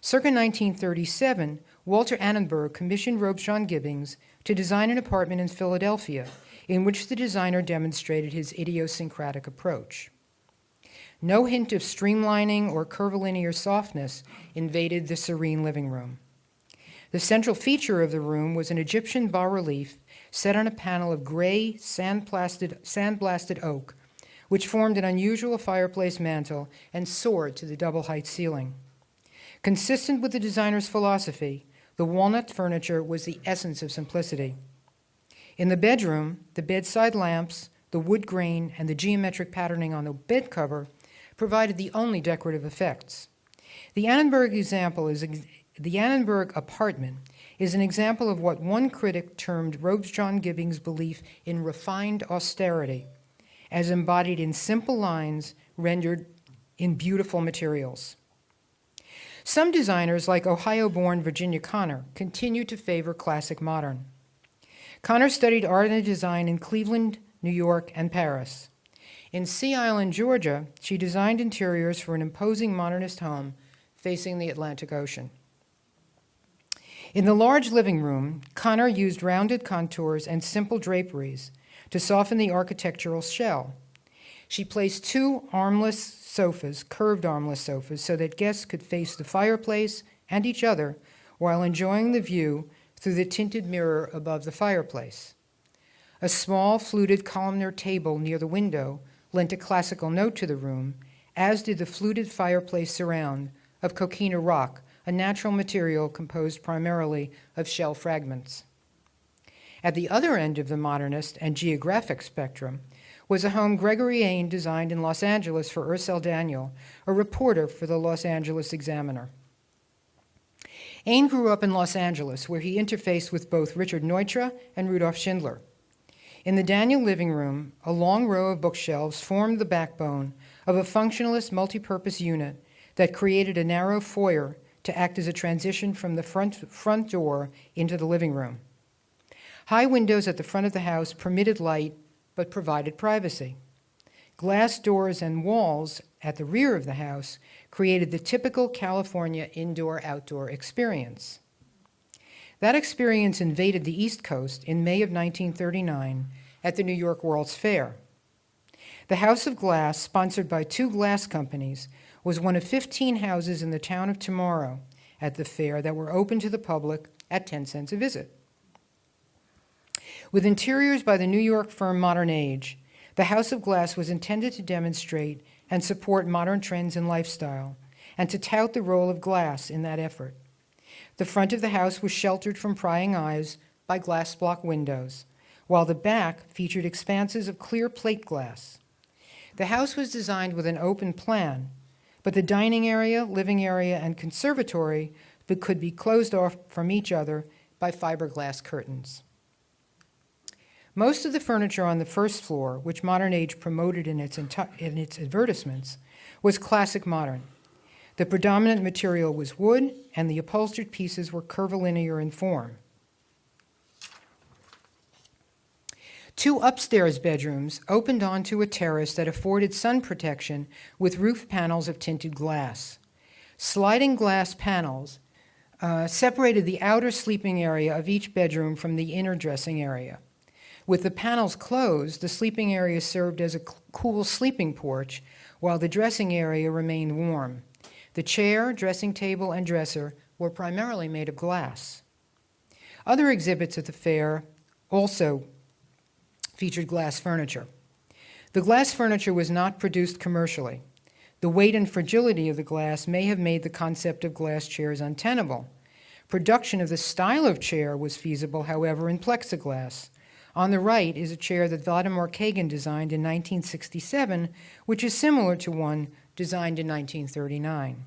Speaker 3: Circa 1937, Walter Annenberg commissioned Robsjohn-Gibbings to design an apartment in Philadelphia in which the designer demonstrated his idiosyncratic approach. No hint of streamlining or curvilinear softness invaded the serene living room. The central feature of the room was an Egyptian bas relief set on a panel of gray, sandblasted, sandblasted oak, which formed an unusual fireplace mantel and soared to the double height ceiling. Consistent with the designer's philosophy, the walnut furniture was the essence of simplicity. In the bedroom, the bedside lamps, the wood grain, and the geometric patterning on the bed cover provided the only decorative effects. The Annenberg example is the Annenberg apartment is an example of what one critic termed Robsjohn-Gibbings' belief in refined austerity, as embodied in simple lines rendered in beautiful materials. Some designers, like Ohio born Virginia Conner, continue to favor classic modern. Conner studied art and design in Cleveland, New York, and Paris. In Sea Island, Georgia, she designed interiors for an imposing modernist home facing the Atlantic Ocean. In the large living room, Conner used rounded contours and simple draperies to soften the architectural shell. She placed two armless sofas, curved armless sofas, so that guests could face the fireplace and each other while enjoying the view through the tinted mirror above the fireplace. A small fluted columnar table near the window lent a classical note to the room, as did the fluted fireplace surround of coquina rock, a natural material composed primarily of shell fragments. At the other end of the modernist and geographic spectrum was a home Gregory Ain designed in Los Angeles for Ursel Daniel, a reporter for the Los Angeles Examiner. Ain grew up in Los Angeles, where he interfaced with both Richard Neutra and Rudolf Schindler. In the Daniel living room, a long row of bookshelves formed the backbone of a functionalist multipurpose unit that created a narrow foyer to act as a transition from the front, front door into the living room. High windows at the front of the house permitted light but provided privacy. Glass doors and walls at the rear of the house created the typical California indoor outdoor experience. That experience invaded the East Coast in May of 1939 at the New York World's Fair. The House of Glass, sponsored by two glass companies, was one of 15 houses in the town of Tomorrow at the fair that were open to the public at 10 cents a visit. With interiors by the New York firm Modern Age, the House of Glass was intended to demonstrate and support modern trends in lifestyle and to tout the role of glass in that effort. The front of the house was sheltered from prying eyes by glass block windows, while the back featured expanses of clear plate glass. The house was designed with an open plan, but the dining area, living area, and conservatory could be closed off from each other by fiberglass curtains. Most of the furniture on the first floor, which Modern Age promoted in its, in its advertisements, was classic modern. The predominant material was wood, and the upholstered pieces were curvilinear in form. Two upstairs bedrooms opened onto a terrace that afforded sun protection with roof panels of tinted glass. Sliding glass panels uh, separated the outer sleeping area of each bedroom from the inner dressing area. With the panels closed, the sleeping area served as a cool sleeping porch, while the dressing area remained warm. The chair, dressing table, and dresser were primarily made of glass. Other exhibits at the fair also featured glass furniture. The glass furniture was not produced commercially. The weight and fragility of the glass may have made the concept of glass chairs untenable. Production of the style of chair was feasible, however, in plexiglass. On the right is a chair that Vladimir Kagan designed in 1967, which is similar to one designed in 1939.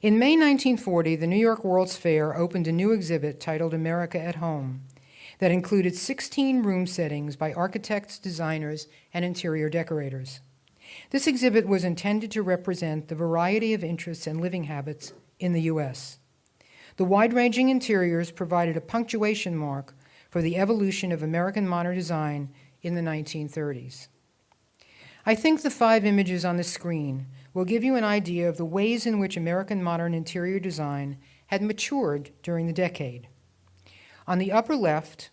Speaker 3: In May 1940, the New York World's Fair opened a new exhibit titled America at Home that included 16 room settings by architects, designers, and interior decorators. This exhibit was intended to represent the variety of interests and living habits in the U.S. The wide ranging interiors provided a punctuation mark for the evolution of American modern design in the 1930s. I think the five images on the screen will give you an idea of the ways in which American modern interior design had matured during the decade. On the upper left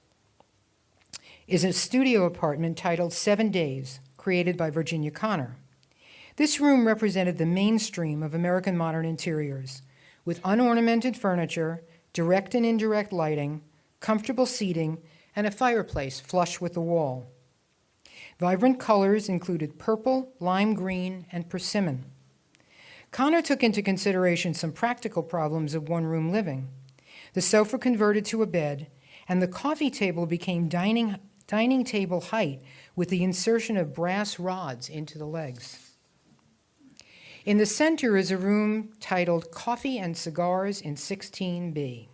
Speaker 3: is a studio apartment titled Seven Days, created by Virginia Conner. This room represented the mainstream of American modern interiors, with unornamented furniture, direct and indirect lighting, comfortable seating, and a fireplace flush with the wall. Vibrant colors included purple, lime green, and persimmon. Conner took into consideration some practical problems of one room living. The sofa converted to a bed, and the coffee table became dining, dining table height with the insertion of brass rods into the legs. In the center is a room titled Coffee and Cigars in 16B.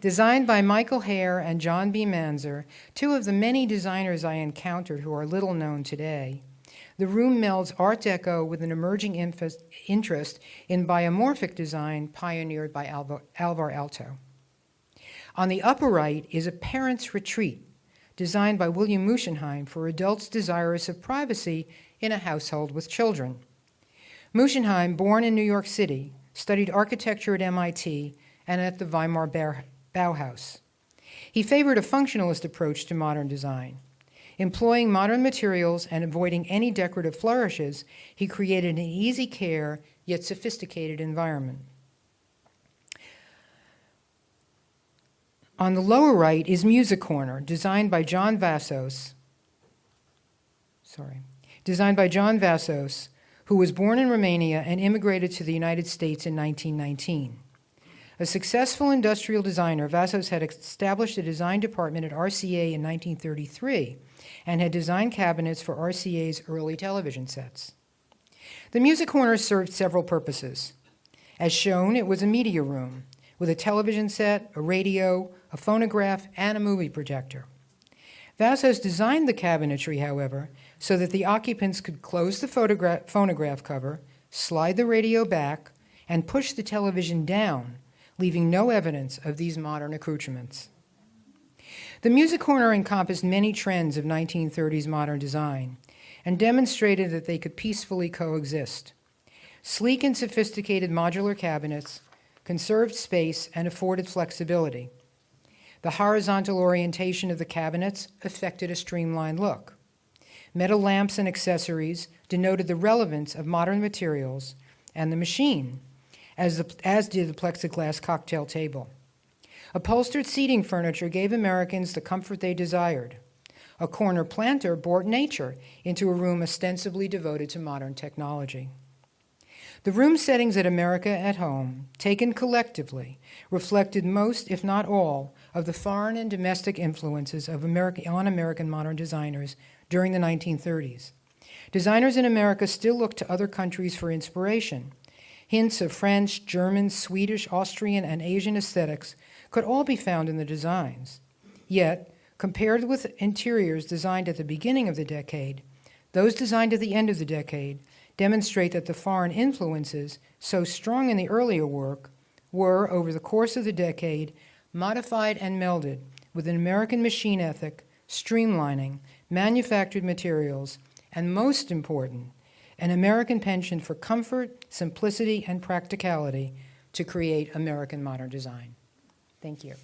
Speaker 3: Designed by Michael Hare and John B. Manzer, two of the many designers I encountered who are little known today, the room melds Art Deco with an emerging interest in biomorphic design pioneered by Alvar, Aalto. On the upper right is a parent's retreat, designed by William Muschenheim for adults desirous of privacy in a household with children. Muschenheim, born in New York City, studied architecture at MIT and at the Weimar Bauhaus. He favored a functionalist approach to modern design. Employing modern materials and avoiding any decorative flourishes, he created an easy care yet sophisticated environment. On the lower right is Music Corner, designed by John Vassos. Sorry. Designed by John Vassos, who was born in Romania and immigrated to the United States in 1919. A successful industrial designer, Vassos had established a design department at RCA in 1933 and had designed cabinets for RCA's early television sets. The Music Corner served several purposes. As shown, it was a media room with a television set, a radio, a phonograph, and a movie projector. Vassos designed the cabinetry, however, so that the occupants could close the phonograph cover, slide the radio back, and push the television down, leaving no evidence of these modern accoutrements. The Music Corner encompassed many trends of 1930s modern design and demonstrated that they could peacefully coexist. Sleek and sophisticated modular cabinets conserved space and afforded flexibility. The horizontal orientation of the cabinets affected a streamlined look. Metal lamps and accessories denoted the relevance of modern materials and the machine, as, the, as did the plexiglass cocktail table. Upholstered seating furniture gave Americans the comfort they desired. A corner planter brought nature into a room ostensibly devoted to modern technology. The room settings at America at Home, taken collectively, reflected most, if not all, of the foreign and domestic influences of on American modern designers during the 1930s. Designers in America still looked to other countries for inspiration. Hints of French, German, Swedish, Austrian, and Asian aesthetics could all be found in the designs. Yet, compared with interiors designed at the beginning of the decade, those designed at the end of the decade demonstrate that the foreign influences, so strong in the earlier work, were, over the course of the decade, modified and melded with an American machine ethic, streamlining, manufactured materials, and most important, an American penchant for comfort, simplicity, and practicality to create American modern design. Thank you.